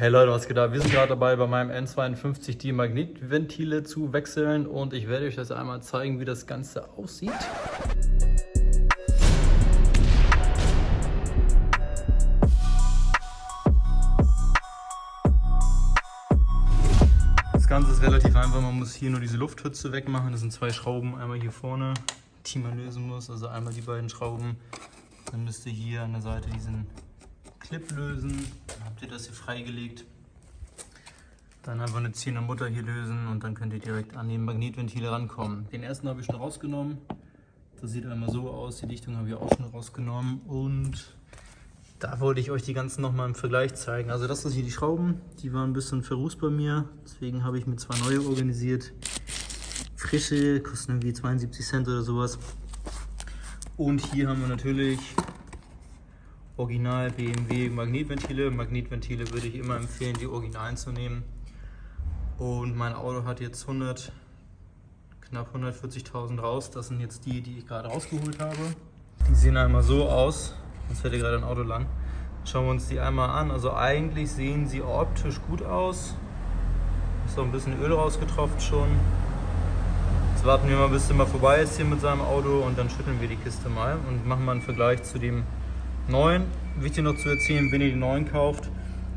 Hey Leute, was geht ab? Wir sind gerade dabei, bei meinem N52 die Magnetventile zu wechseln und ich werde euch das einmal zeigen, wie das Ganze aussieht. Das Ganze ist relativ einfach, man muss hier nur diese Lufthütze wegmachen. Das sind zwei Schrauben, einmal hier vorne, die man lösen muss, also einmal die beiden Schrauben. Dann müsst ihr hier an der Seite diesen Clip lösen. Dann habt ihr das hier freigelegt. Dann einfach eine Zehner Mutter hier lösen und dann könnt ihr direkt an den Magnetventile rankommen. Den ersten habe ich schon rausgenommen. Das sieht einmal so aus. Die Dichtung habe ich auch schon rausgenommen. Und da wollte ich euch die ganzen nochmal im Vergleich zeigen. Also das sind hier die Schrauben. Die waren ein bisschen verrußt bei mir. Deswegen habe ich mir zwei neue organisiert. Frische, kosten irgendwie 72 Cent oder sowas. Und hier haben wir natürlich Original BMW Magnetventile. Magnetventile würde ich immer empfehlen, die Originalen zu nehmen. Und mein Auto hat jetzt 100, knapp 140.000 raus. Das sind jetzt die, die ich gerade rausgeholt habe. Die sehen einmal so aus. Fährt hier gerade ein Auto lang. Schauen wir uns die einmal an. Also eigentlich sehen sie optisch gut aus. Ist auch ein bisschen Öl rausgetropft schon. Jetzt warten wir mal, bis der mal vorbei ist hier mit seinem Auto und dann schütteln wir die Kiste mal und machen mal einen Vergleich zu dem 9. Wichtig noch zu erzählen, wenn ihr die 9 kauft,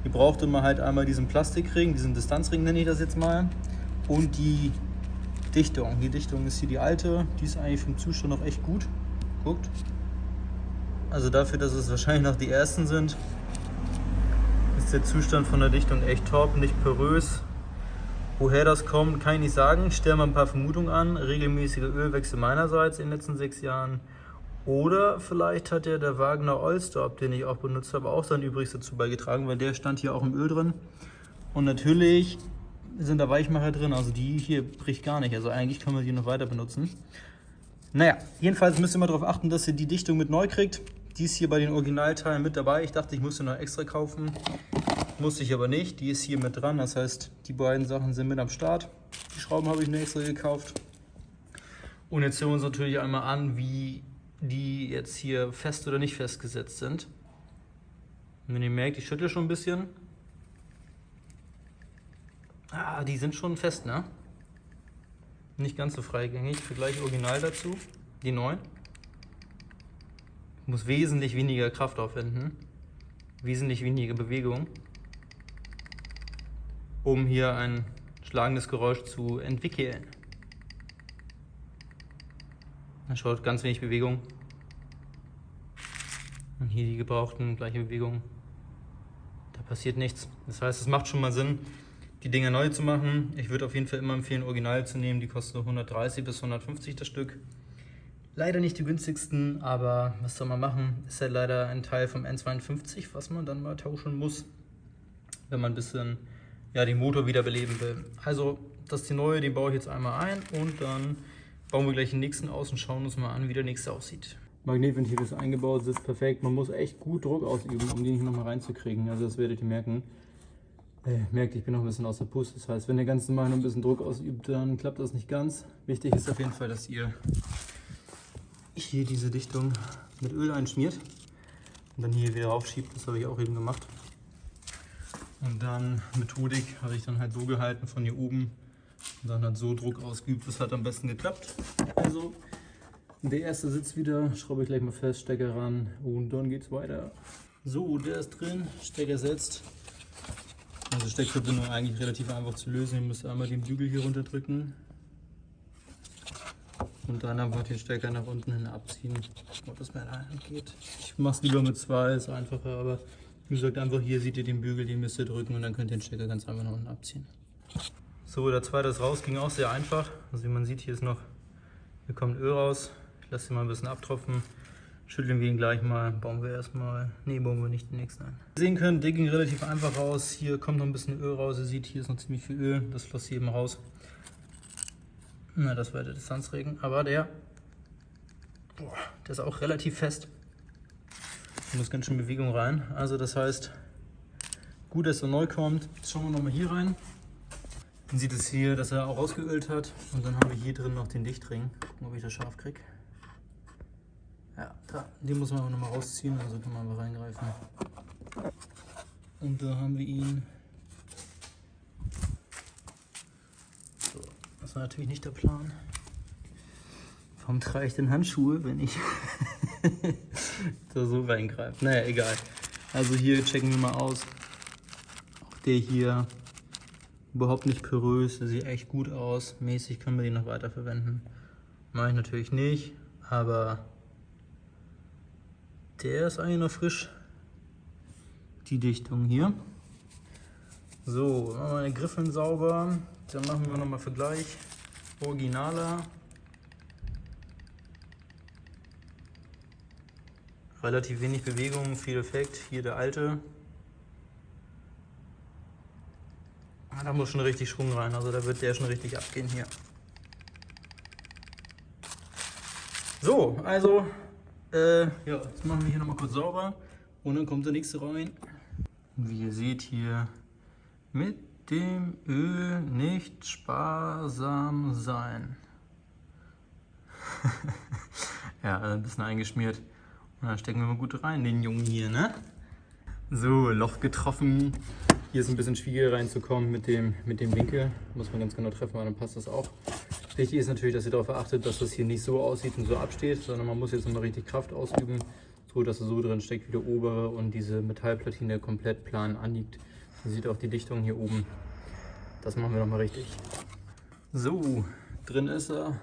ihr braucht immer halt einmal diesen Plastikring, diesen Distanzring nenne ich das jetzt mal, und die Dichtung. Die Dichtung ist hier die alte, die ist eigentlich vom Zustand noch echt gut. Guckt. Also dafür, dass es wahrscheinlich noch die ersten sind, ist der Zustand von der Dichtung echt top, nicht porös. Woher das kommt, kann ich nicht sagen. Ich stelle mal ein paar Vermutungen an. Regelmäßiger Ölwechsel meinerseits in den letzten sechs Jahren. Oder vielleicht hat ja der Wagner Allstop, den ich auch benutzt habe, auch sein Übriges dazu beigetragen, weil der stand hier auch im Öl drin. Und natürlich sind da Weichmacher drin, also die hier bricht gar nicht. Also eigentlich kann man die noch weiter benutzen. Naja, jedenfalls müsst ihr mal darauf achten, dass ihr die Dichtung mit neu kriegt. Die ist hier bei den Originalteilen mit dabei. Ich dachte, ich musste noch extra kaufen. Musste ich aber nicht. Die ist hier mit dran. Das heißt, die beiden Sachen sind mit am Start. Die Schrauben habe ich mir extra gekauft. Und jetzt sehen wir uns natürlich einmal an, wie die jetzt hier fest oder nicht festgesetzt sind. Und wenn ihr merkt, ich schüttle schon ein bisschen. Ah, die sind schon fest, ne? Nicht ganz so freigängig. Vergleich original dazu, die neuen. Ich muss wesentlich weniger Kraft aufwenden. Wesentlich weniger Bewegung. Um hier ein schlagendes Geräusch zu entwickeln. Dann schaut ganz wenig Bewegung. Und hier die gebrauchten, gleiche Bewegung. Da passiert nichts. Das heißt, es macht schon mal Sinn, die Dinger neu zu machen. Ich würde auf jeden Fall immer empfehlen, Original zu nehmen. Die kosten 130 bis 150 das Stück. Leider nicht die günstigsten, aber was soll man machen? Ist ja leider ein Teil vom N52, was man dann mal tauschen muss, wenn man ein bisschen ja, den Motor wiederbeleben will. Also, das ist die neue, die baue ich jetzt einmal ein und dann bauen wir gleich den nächsten aus und schauen uns mal an, wie der nächste aussieht. Magnetventil ist eingebaut, sitzt perfekt. Man muss echt gut Druck ausüben, um den hier nochmal reinzukriegen. Also das werdet ihr merken. Äh, merkt, ich bin noch ein bisschen aus der Puste. Das heißt, wenn ihr ganz normal noch ein bisschen Druck ausübt, dann klappt das nicht ganz. Wichtig ist auf jeden Fall, dass ihr hier diese Dichtung mit Öl einschmiert und dann hier wieder aufschiebt. Das habe ich auch eben gemacht. Und dann Methodik habe ich dann halt so gehalten von hier oben und dann hat so Druck ausgeübt. Das hat am besten geklappt. Also der erste sitzt wieder, schraube ich gleich mal fest, Stecker ran und dann geht's weiter. So, der ist drin, Stecker setzt. Also Steckverbindung eigentlich relativ einfach zu lösen. Ihr müsst einmal den Bügel hier runter drücken und dann einfach den Stecker nach unten hin abziehen, ob das mit einer geht. Ich mache es lieber mit zwei, ist einfacher, aber wie gesagt, einfach hier seht ihr den Bügel, den müsst ihr drücken und dann könnt ihr den Stecker ganz einfach nach unten abziehen. So, der zweite ist raus, ging auch sehr einfach. Also wie man sieht, hier ist noch, hier kommt Öl raus. Ich lasse ihn mal ein bisschen abtropfen. Schütteln wir ihn gleich mal, bauen wir erstmal, nee, bauen wir nicht den nächsten ein. Wie ihr sehen könnt, der ging relativ einfach raus. Hier kommt noch ein bisschen Öl raus. Ihr seht, hier ist noch ziemlich viel Öl. Das floss hier eben raus. Na, das war der Distanzregen. Aber der, boah, der ist auch relativ fest. Da muss ganz schön Bewegung rein. Also das heißt, gut, dass er neu kommt. Jetzt schauen wir nochmal hier rein. Man sieht es hier, dass er auch rausgeölt hat. Und dann haben wir hier drin noch den Dichtring. Gucken, ob ich das scharf kriege. Ja, da. Den muss man aber nochmal rausziehen, also kann man mal reingreifen. Und da haben wir ihn. So, das war natürlich nicht der Plan. Warum trage ich denn Handschuhe, wenn ich da so reingreife? Naja, egal. Also hier checken wir mal aus. Auch der hier überhaupt nicht porös, sieht echt gut aus. Mäßig können wir den noch weiter verwenden. Mache ich natürlich nicht, aber der ist eigentlich noch frisch. Die Dichtung hier. So, machen wir meine Griffeln sauber. Dann machen wir nochmal Vergleich. Originaler. Relativ wenig Bewegung, viel Effekt. Hier der alte. Ah, da muss schon richtig Schwung rein, also da wird der schon richtig abgehen hier. So, also, äh, ja, jetzt machen wir hier nochmal kurz sauber und dann kommt der nächste rein. Wie ihr seht hier, mit dem Öl nicht sparsam sein. ja, ein bisschen eingeschmiert. Und dann stecken wir mal gut rein, den Jungen hier, ne? So, Loch getroffen. Hier ist ein bisschen schwieriger reinzukommen mit dem, mit dem Winkel. Muss man ganz genau treffen, weil dann passt das auch. Wichtig ist natürlich, dass ihr darauf achtet, dass das hier nicht so aussieht und so absteht, sondern man muss jetzt nochmal richtig Kraft ausüben, so dass es so drin steckt wie der obere und diese Metallplatine komplett plan anliegt. Ihr seht auch die Dichtung hier oben. Das machen wir nochmal richtig. So, drin ist er.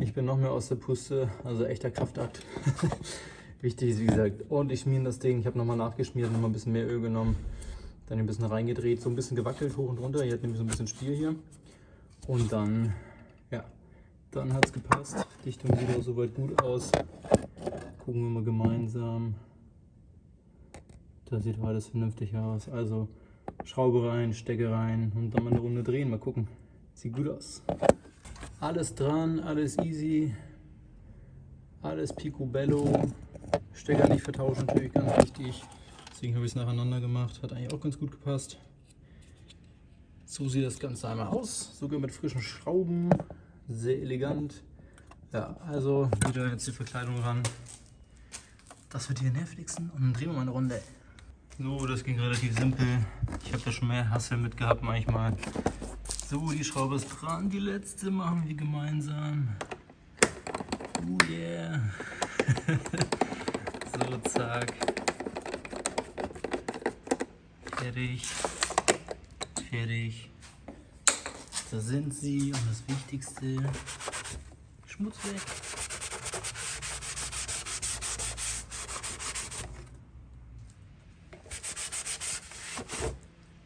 Ich bin noch mehr aus der Puste, also echter Kraftakt. Wichtig ist, wie gesagt, ordentlich schmieren das Ding. Ich habe nochmal nachgeschmiert, nochmal ein bisschen mehr Öl genommen, dann ein bisschen reingedreht, so ein bisschen gewackelt hoch und runter. Hier hat nämlich so ein bisschen Spiel hier. Und dann, ja, dann hat es gepasst. Dichtung sieht auch soweit gut aus. Gucken wir mal gemeinsam. Da sieht alles vernünftig aus. Also Schraube rein, Stecke rein und dann mal eine Runde drehen. Mal gucken. Sieht gut aus. Alles dran, alles easy. Alles picobello. Stecker nicht vertauschen, natürlich ganz wichtig. Deswegen habe ich es nacheinander gemacht. Hat eigentlich auch ganz gut gepasst. So sieht das Ganze einmal aus. Sogar mit frischen Schrauben. Sehr elegant. Ja, also wieder jetzt die Verkleidung ran. Das wird hier nervigsten und dann drehen wir mal eine Runde. So, das ging relativ simpel. Ich habe da schon mehr Hassel mit gehabt manchmal. So, die Schraube ist dran. Die letzte machen wir gemeinsam. Fertig. Fertig. Da sind sie und das Wichtigste, Schmutz weg.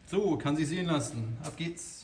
So, kann sich sehen lassen. Ab geht's.